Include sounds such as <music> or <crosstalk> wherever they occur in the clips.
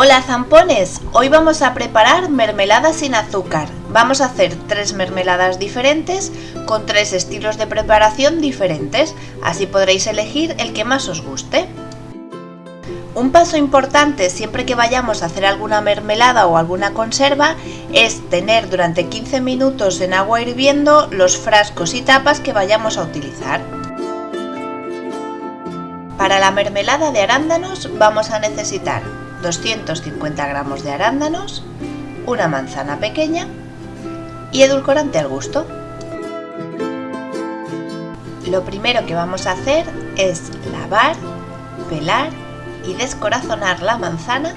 Hola zampones, hoy vamos a preparar mermelada sin azúcar. Vamos a hacer tres mermeladas diferentes con tres estilos de preparación diferentes, así podréis elegir el que más os guste. Un paso importante siempre que vayamos a hacer alguna mermelada o alguna conserva es tener durante 15 minutos en agua hirviendo los frascos y tapas que vayamos a utilizar. Para la mermelada de arándanos vamos a necesitar 250 gramos de arándanos, una manzana pequeña y edulcorante al gusto. Lo primero que vamos a hacer es lavar, pelar y descorazonar la manzana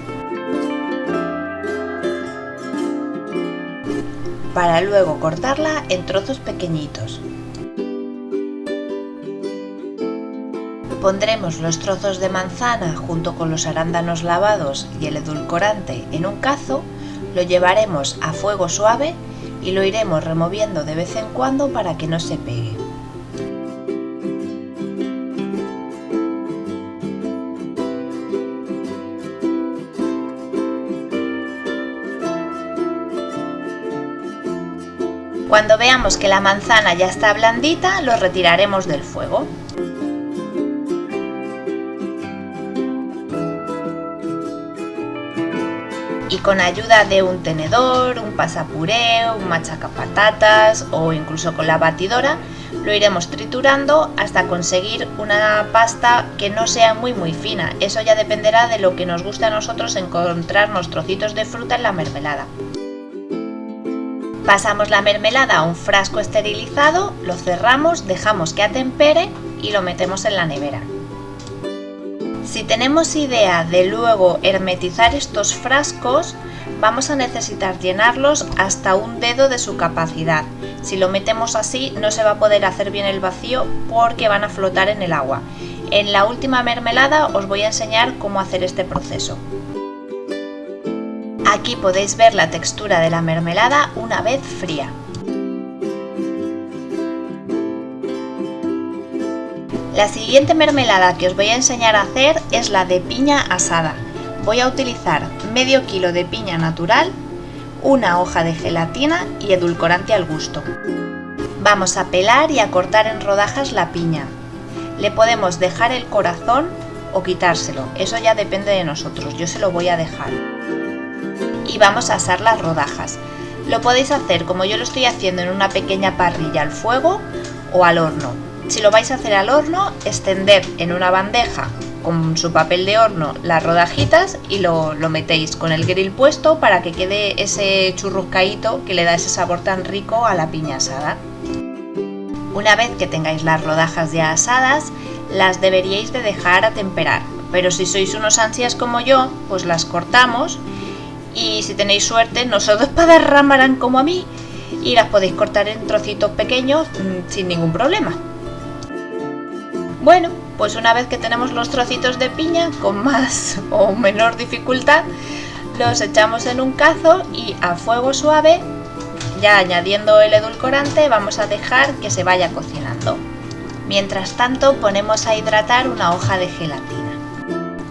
para luego cortarla en trozos pequeñitos. Pondremos los trozos de manzana junto con los arándanos lavados y el edulcorante en un cazo, lo llevaremos a fuego suave y lo iremos removiendo de vez en cuando para que no se pegue. Cuando veamos que la manzana ya está blandita, lo retiraremos del fuego. Y con ayuda de un tenedor, un pasapuré, un machacapatatas o incluso con la batidora lo iremos triturando hasta conseguir una pasta que no sea muy muy fina. Eso ya dependerá de lo que nos guste a nosotros encontrarnos trocitos de fruta en la mermelada. Pasamos la mermelada a un frasco esterilizado, lo cerramos, dejamos que atempere y lo metemos en la nevera. Si tenemos idea de luego hermetizar estos frascos, vamos a necesitar llenarlos hasta un dedo de su capacidad. Si lo metemos así no se va a poder hacer bien el vacío porque van a flotar en el agua. En la última mermelada os voy a enseñar cómo hacer este proceso. Aquí podéis ver la textura de la mermelada una vez fría. La siguiente mermelada que os voy a enseñar a hacer es la de piña asada. Voy a utilizar medio kilo de piña natural, una hoja de gelatina y edulcorante al gusto. Vamos a pelar y a cortar en rodajas la piña. Le podemos dejar el corazón o quitárselo, eso ya depende de nosotros, yo se lo voy a dejar. Y vamos a asar las rodajas. Lo podéis hacer como yo lo estoy haciendo en una pequeña parrilla al fuego o al horno. Si lo vais a hacer al horno, extended en una bandeja con su papel de horno las rodajitas y lo, metéis con el grill puesto para que quede ese churruscaíto que le da ese sabor tan rico a la piña asada. Una vez que tengáis las rodajas ya asadas, las deberíais de dejar a temperar, pero si sois unos ansias como yo, pues las cortamos y si tenéis suerte <laughs> no solo despadarramarán como a mí y las podéis cortar en trocitos pequeños mm, sin ningún problema. Bueno, pues una vez que tenemos los trocitos de piña, con más <laughs> o menor dificultad, los echamos en un cazo y a fuego suave, ya añadiendo el edulcorante, vamos a dejar que se vaya cocinando. Mientras tanto ponemos a hidratar una hoja de gelatina.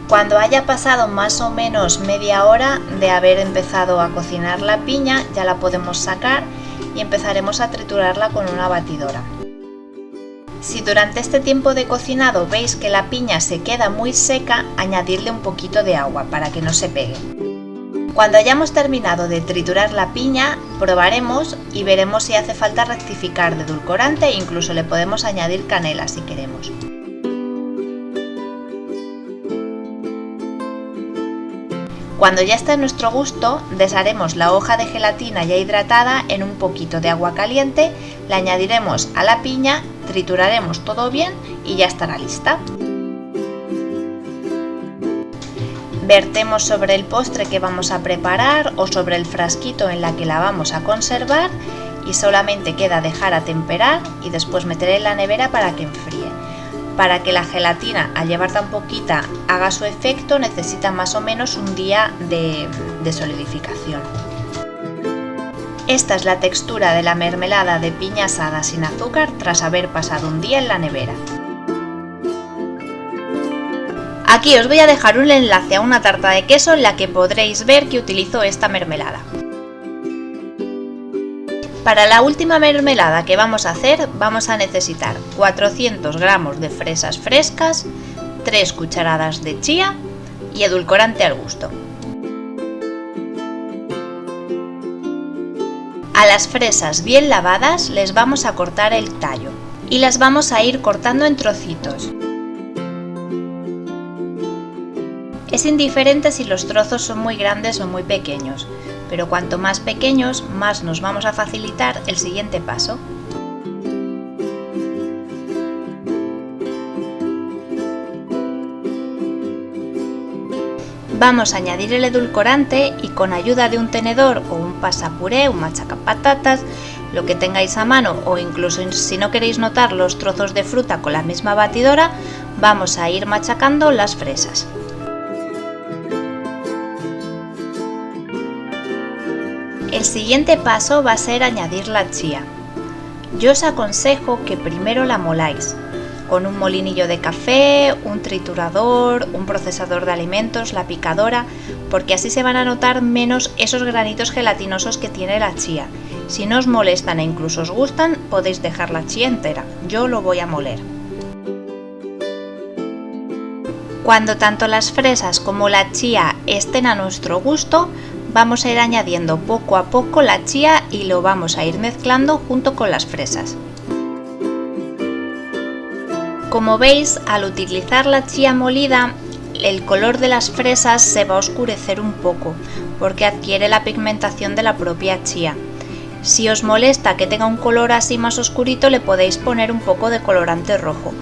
Cuando haya pasado más o menos media hora de haber empezado a cocinar la piña, ya la podemos sacar y empezaremos a triturarla con una batidora. Si durante este tiempo de cocinado veis que la piña se queda muy seca, añadirle un poquito de agua para que no se pegue. Cuando hayamos terminado de triturar la piña, probaremos y veremos si hace falta rectificar de edulcorante e incluso le podemos añadir canela si queremos. Cuando ya esté a nuestro gusto, desharemos la hoja de gelatina ya hidratada en un poquito de agua caliente, le añadiremos a la piña, trituraremos todo bien y ya estará lista. Vertemos sobre el postre que vamos a preparar o sobre el frasquito en la que la vamos a conservar y solamente queda dejar a temperar y después meter en la nevera para que enfríe. Para que la gelatina, al llevar tan poquita, haga su efecto, necesita más o menos un día de, solidificación. Esta es la textura de la mermelada de piña asada sin azúcar tras haber pasado un día en la nevera. Aquí os voy a dejar un enlace a una tarta de queso en la que podréis ver que utilizo esta mermelada. Para la última mermelada que vamos a hacer vamos a necesitar 400 gramos de fresas frescas, 3 cucharadas de chía y edulcorante al gusto. A las fresas bien lavadas les vamos a cortar el tallo y las vamos a ir cortando en trocitos. Es indiferente si los trozos son muy grandes o muy pequeños, pero cuanto más pequeños, más nos vamos a facilitar el siguiente paso. Vamos a añadir el edulcorante y con ayuda de un tenedor o un pasapuré, un machacapatatas, lo que tengáis a mano o incluso si no queréis notar los trozos de fruta con la misma batidora, vamos a ir machacando las fresas. El siguiente paso va a ser añadir la chía. Yo os aconsejo que primero la moláis con un molinillo de café, un triturador, un procesador de alimentos, la picadora, porque así se van a notar menos esos granitos gelatinosos que tiene la chía. Si no os molestan e incluso os gustan, podéis dejar la chía entera. Yo lo voy a moler. Cuando tanto las fresas como la chía estén a nuestro gusto, vamos a ir añadiendo poco a poco la chía y lo vamos a ir mezclando junto con las fresas. Como veis, al utilizar la chía molida, el color de las fresas se va a oscurecer un poco, porque adquiere la pigmentación de la propia chía. Si os molesta que tenga un color así más oscurito, le podéis poner un poco de colorante rojo.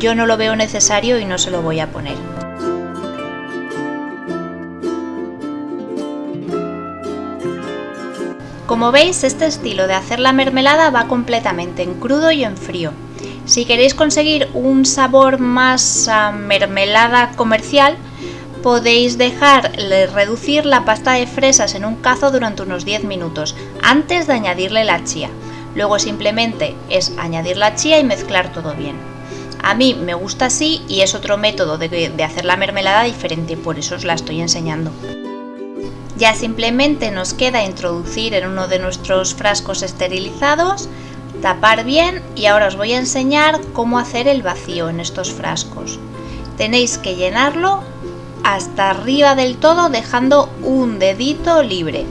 Yo no lo veo necesario y no se lo voy a poner. Como veis, este estilo de hacer la mermelada va completamente en crudo y en frío. Si queréis conseguir un sabor más mermelada comercial, podéis dejar reducir la pasta de fresas en un cazo durante unos 10 minutos antes de añadirle la chía. Luego simplemente es añadir la chía y mezclar todo bien. A mí me gusta así y es otro método de, de hacer la mermelada diferente, por eso os la estoy enseñando. Ya simplemente nos queda introducir en uno de nuestros frascos esterilizados, tapar bien y ahora os voy a enseñar cómo hacer el vacío en estos frascos. Tenéis que llenarlo hasta arriba del todo dejando un dedito libre.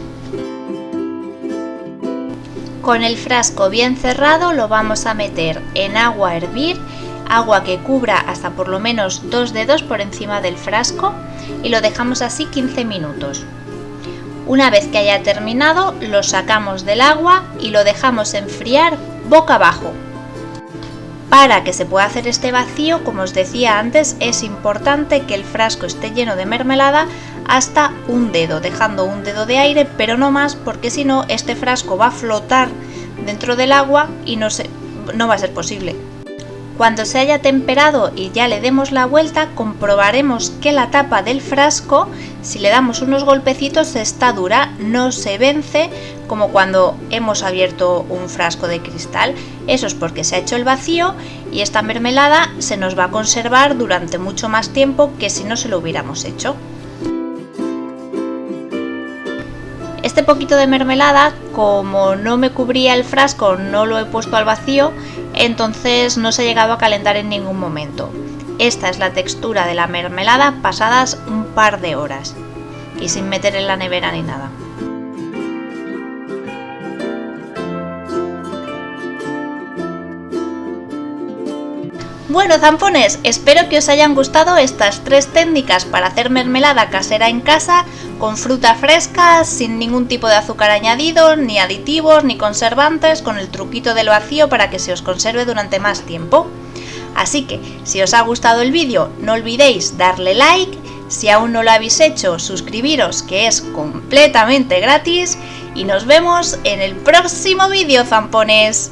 Con el frasco bien cerrado lo vamos a meter en agua hervir, agua que cubra hasta por lo menos dos dedos por encima del frasco y lo dejamos así 15 minutos. Una vez que haya terminado, lo sacamos del agua y lo dejamos enfriar boca abajo. Para que se pueda hacer este vacío, como os decía antes, es importante que el frasco esté lleno de mermelada hasta un dedo, dejando un dedo de aire, pero no más porque si no este frasco va a flotar dentro del agua y no, va a ser posible. Cuando se haya temperado y ya le demos la vuelta, comprobaremos que la tapa del frasco, si le damos unos golpecitos, está dura, no se vence como cuando hemos abierto un frasco de cristal. Eso es porque se ha hecho el vacío y esta mermelada se nos va a conservar durante mucho más tiempo que si no se lo hubiéramos hecho. Este poquito de mermelada, como no me cubría el frasco, no lo he puesto al vacío, entonces no se ha llegado a calentar en ningún momento. Esta es la textura de la mermelada pasadas un par de horas y sin meter en la nevera ni nada. Bueno zampones, espero que os hayan gustado estas tres técnicas para hacer mermelada casera en casa con fruta fresca, sin ningún tipo de azúcar añadido, ni aditivos, ni conservantes, con el truquito del vacío para que se os conserve durante más tiempo. Así que, si os ha gustado el vídeo, no olvidéis darle like, si aún no lo habéis hecho, suscribiros que es completamente gratis y nos vemos en el próximo vídeo zampones.